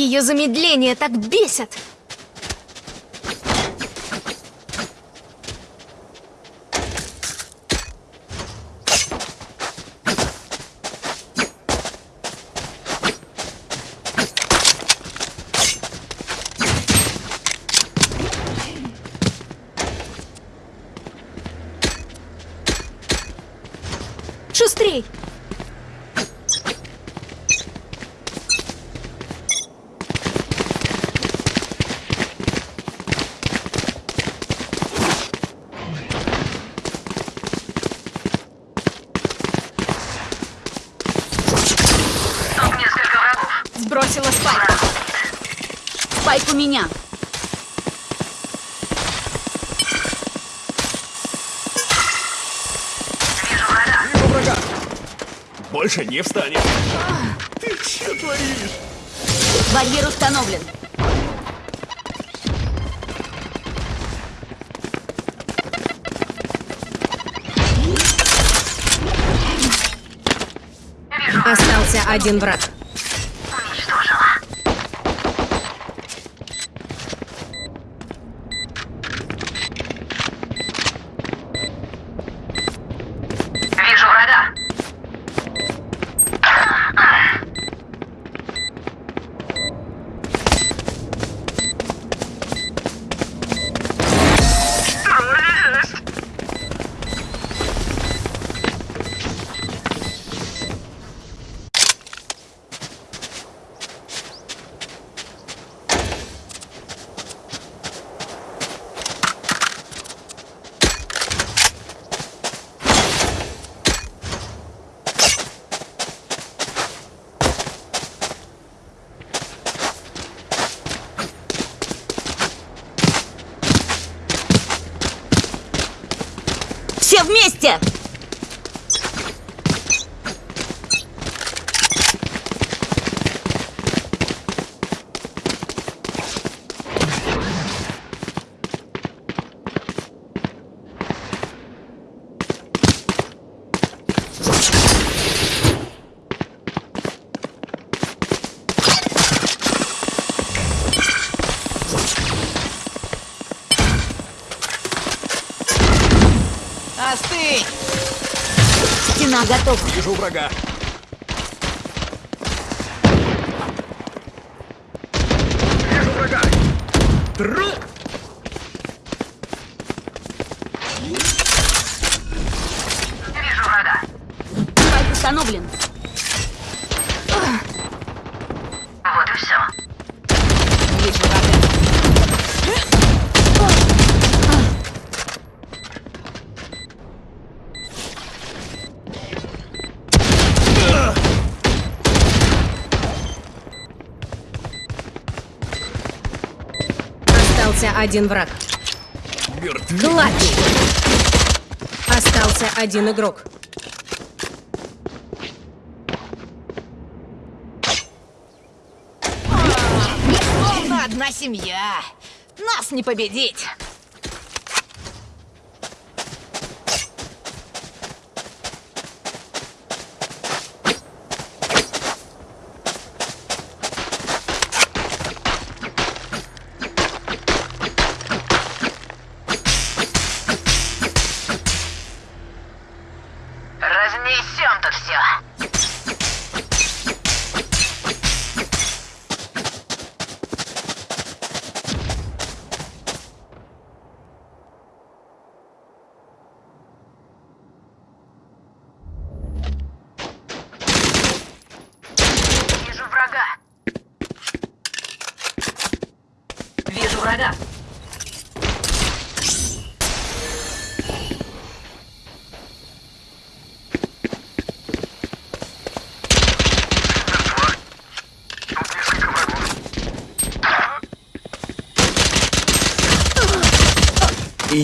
Ее замедление так бесит. Шустрей! Тут несколько врагов. Сбросила спайк. Спайк у меня. Вижу врага. Вижу врага. Больше не встанет. Ты что творишь? Барьер установлен. Остался один враг. Готова. Вижу врага. Один враг. Гладкий. Остался один игрок. Словно одна семья. Нас не победить.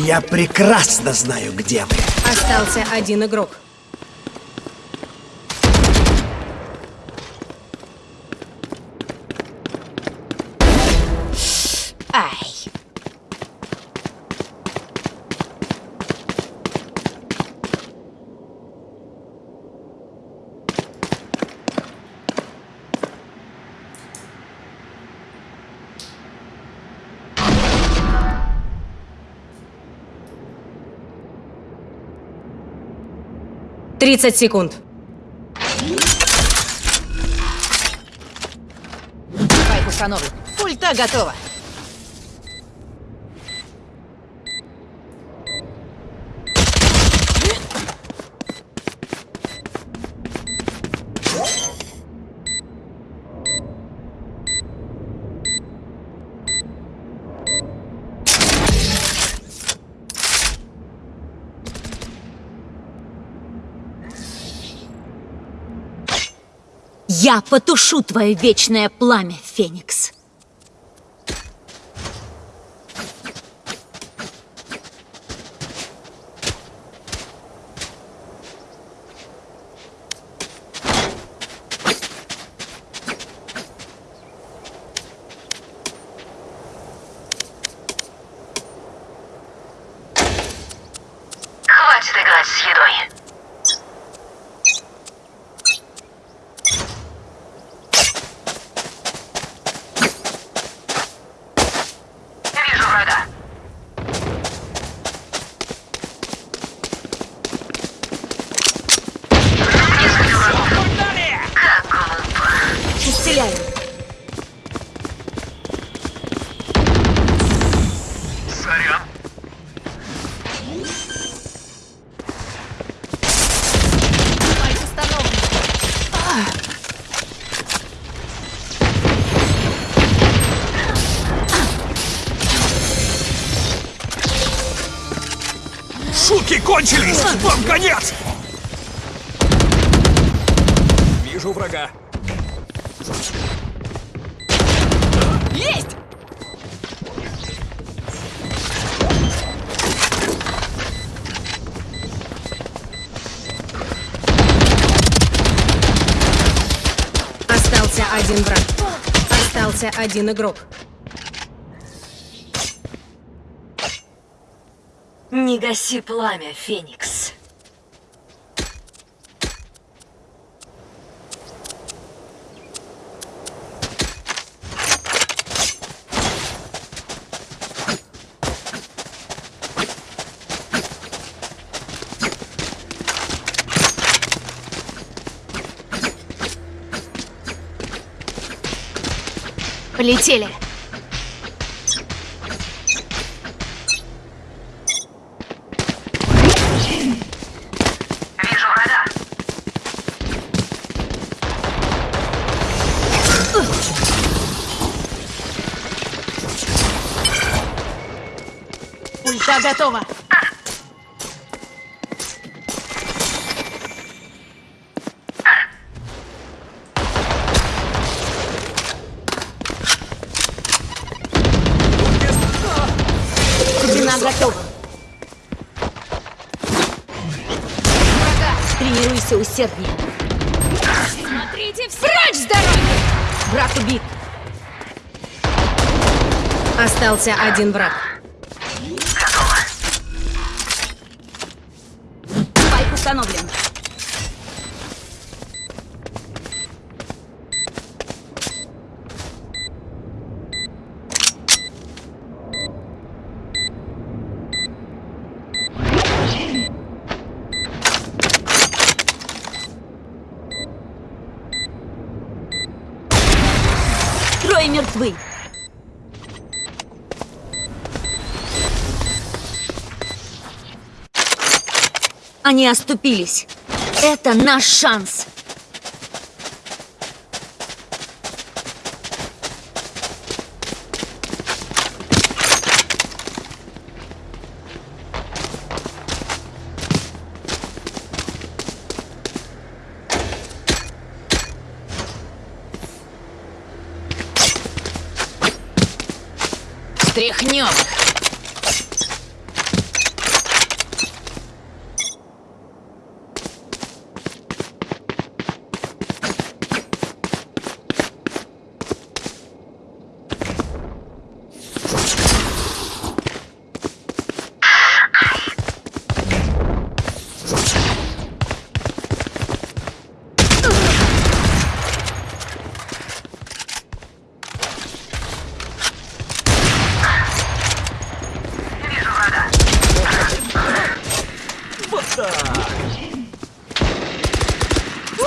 Я прекрасно знаю, где вы. Остался один игрок. 30 секунд. Спайк установлен. Ульта готова. Я потушу твое вечное пламя, Феникс. Сорян. Установлен. Шутки кончились! Вам конец! Вижу врага. Остался один игрок. Не гаси пламя, Феникс. Полетели. Вижу врага. Ульта готова. Стена готова. Тренируйся усерднее. Смотрите все! Прочь с дороги! Враг убит. Остался один враг. Готово. Спайк установлен. Они оступились. Это наш шанс.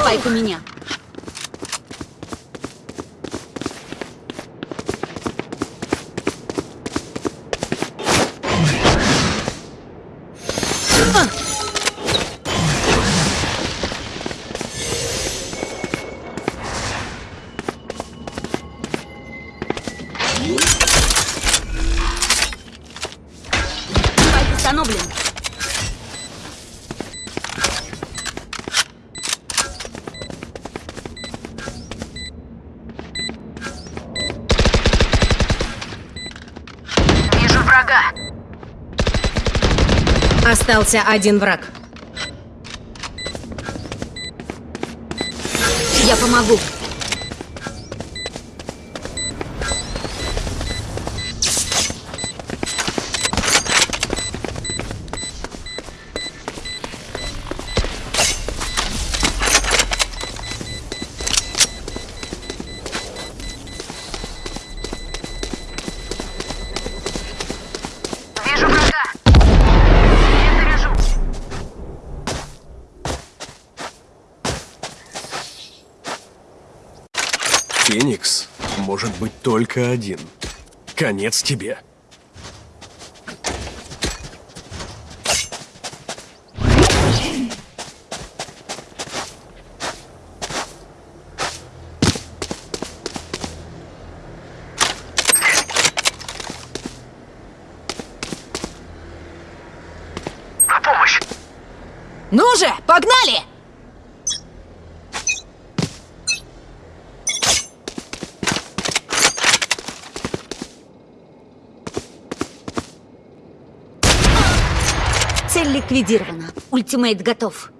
Спайк у меня. Остался один враг. Я помогу. Только один. Конец тебе. На помощь. Ну же, погнали! Ликвидирована. Ультимейт готов.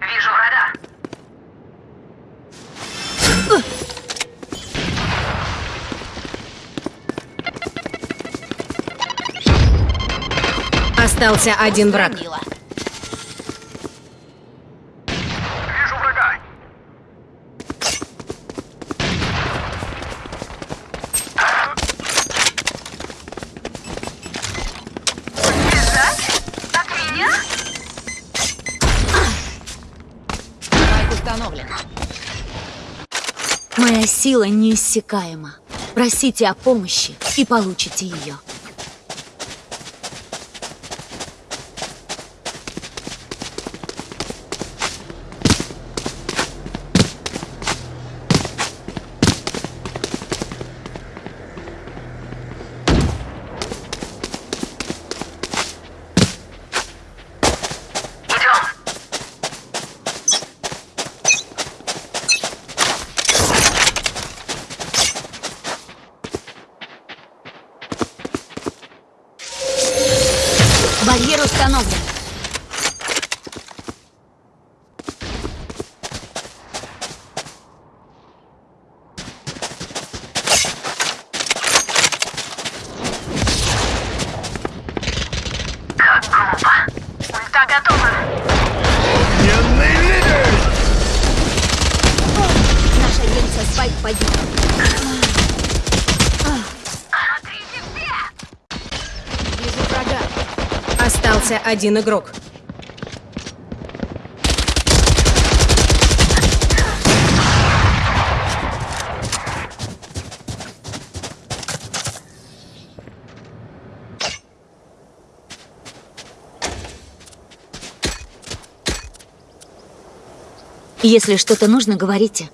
Вижу врага. Остался один враг. Мило. Моя сила неиссякаема. Просите о помощи и получите ее. Один игрок. Если что-то нужно, говорите.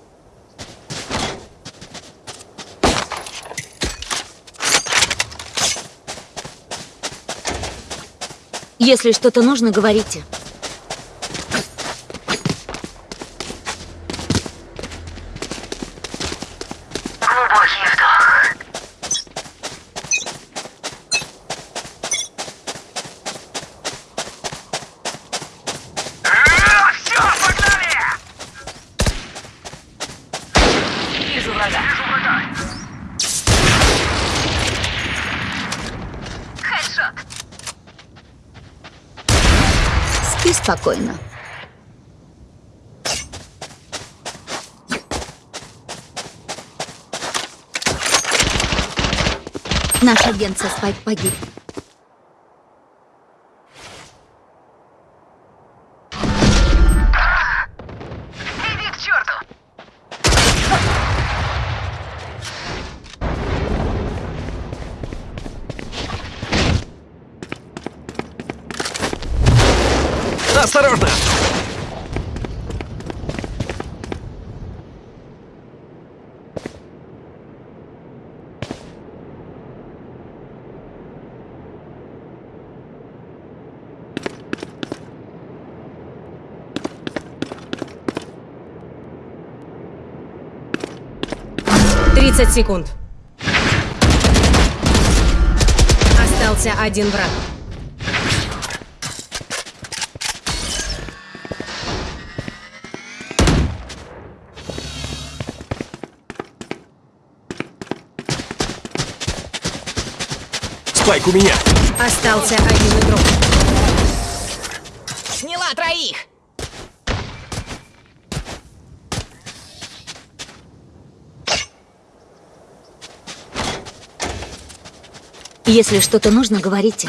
Если что-то нужно, говорите. Глубокий вдох. Все, погнали! Вижу врага. Вижу врага. Хедшот. Спи спокойно. Наш агент со Спайк погиб. 30 секунд. Остался один враг. Спайк у меня. Остался один игрок. Сняла троих. Если что-то нужно, говорите.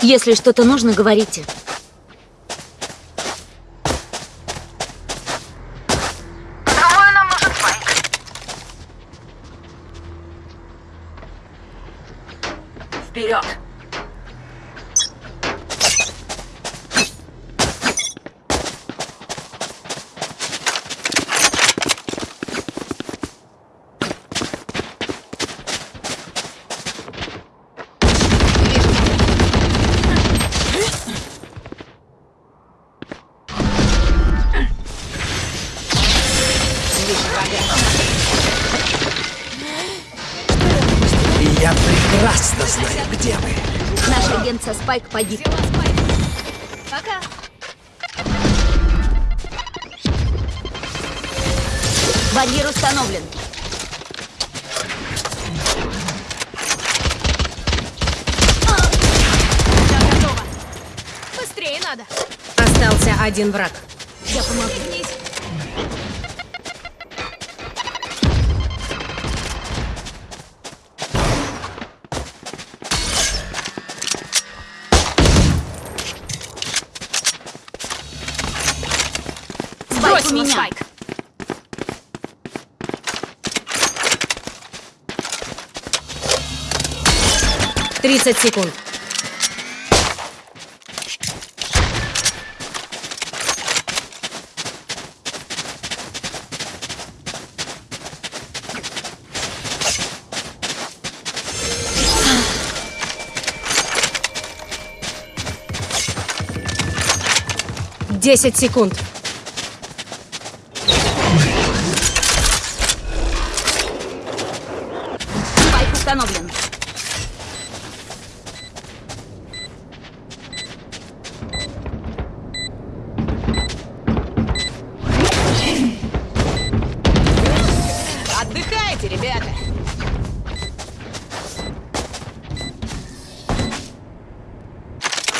Если что-то нужно, говорите. Наш агент со Спайк погиб. Пока! Барьер установлен. Я готова! Быстрее надо! Остался один враг. Я помогу. У меня. спайк! Тридцать секунд. Десять секунд. Отдыхайте, ребята!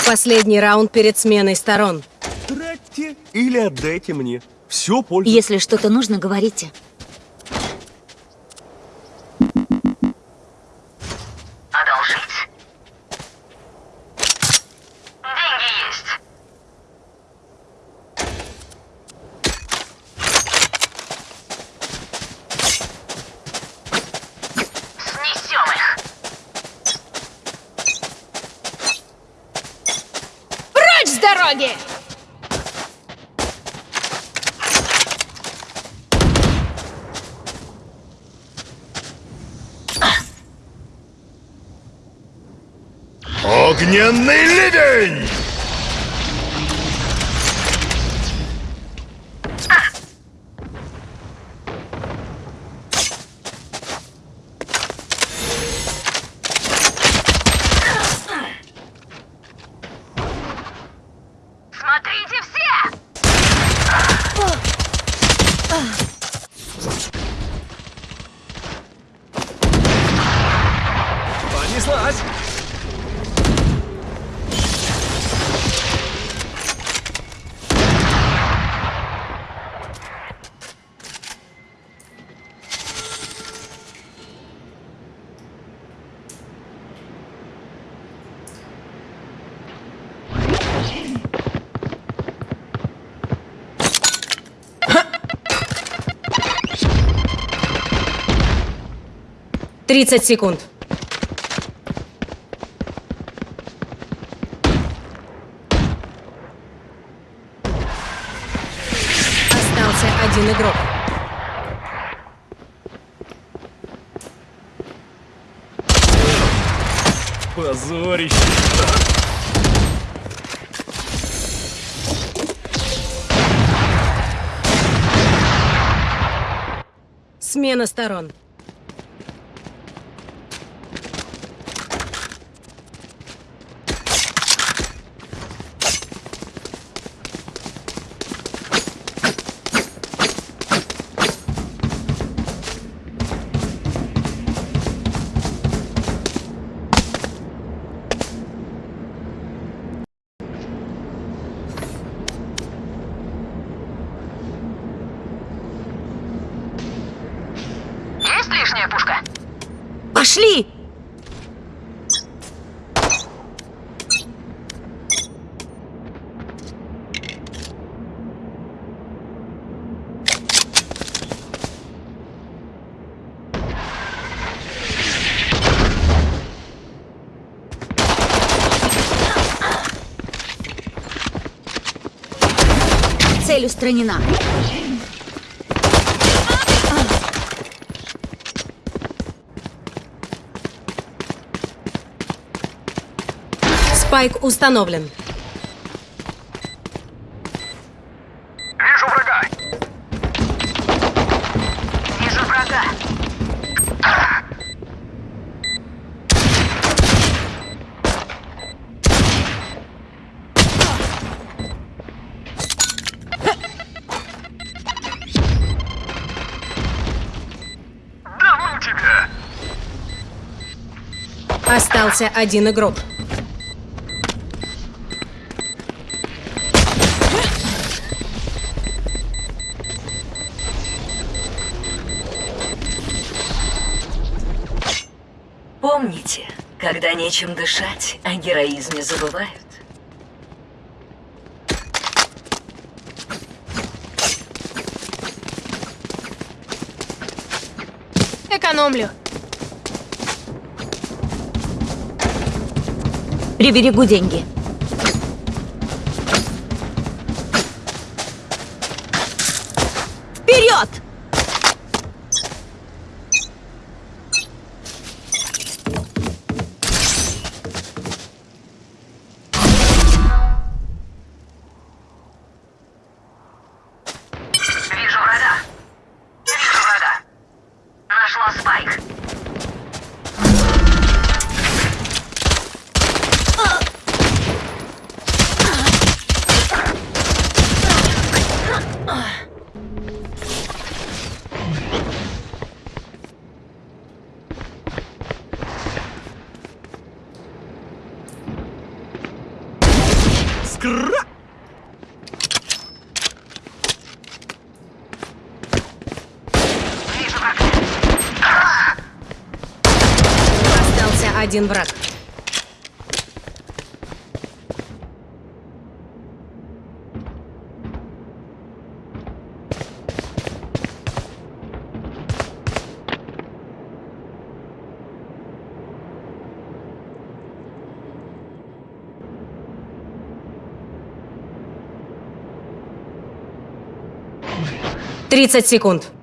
Последний раунд перед сменой сторон. Тратьте или отдайте мне. Все пользу. Если что-то нужно, говорите. Yeah. 30 секунд. Остался один игрок. Позорище. Смена сторон. Пошли! Цель устранена. Спайк установлен. Вижу врага. Вижу врага. Остался один игрок. Нечем дышать, о героизме забывают. Экономлю. Приберегу деньги. Вперед! Один враг. Тридцать секунд.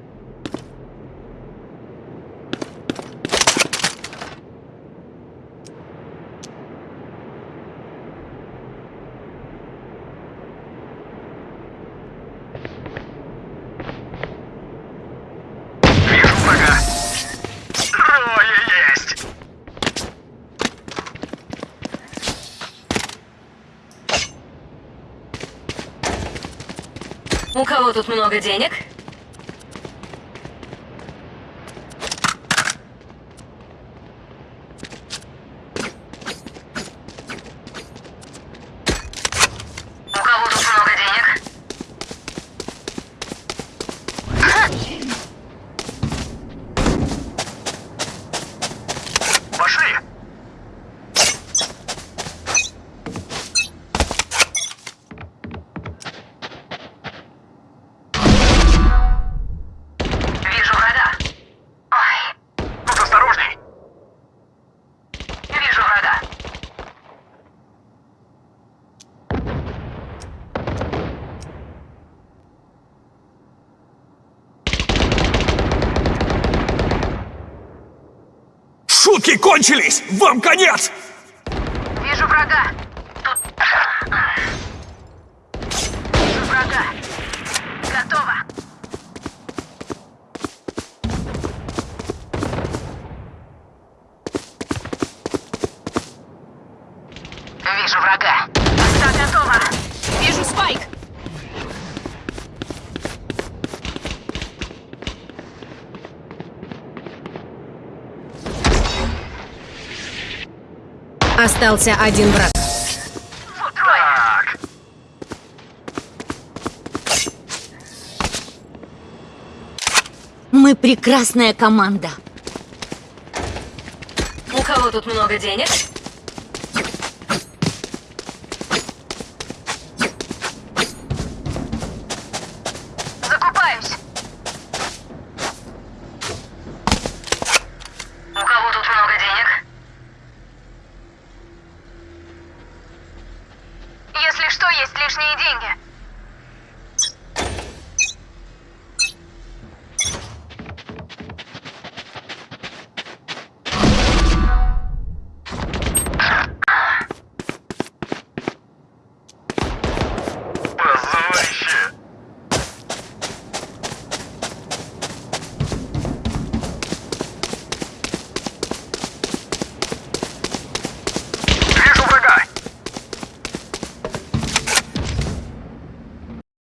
У кого тут много денег? Суки кончились! Вам конец! Вижу врага. Вижу врага. Готово. Вижу врага. Да, готово. Вижу спайк! Остался один враг. Мы прекрасная команда. У кого тут много денег?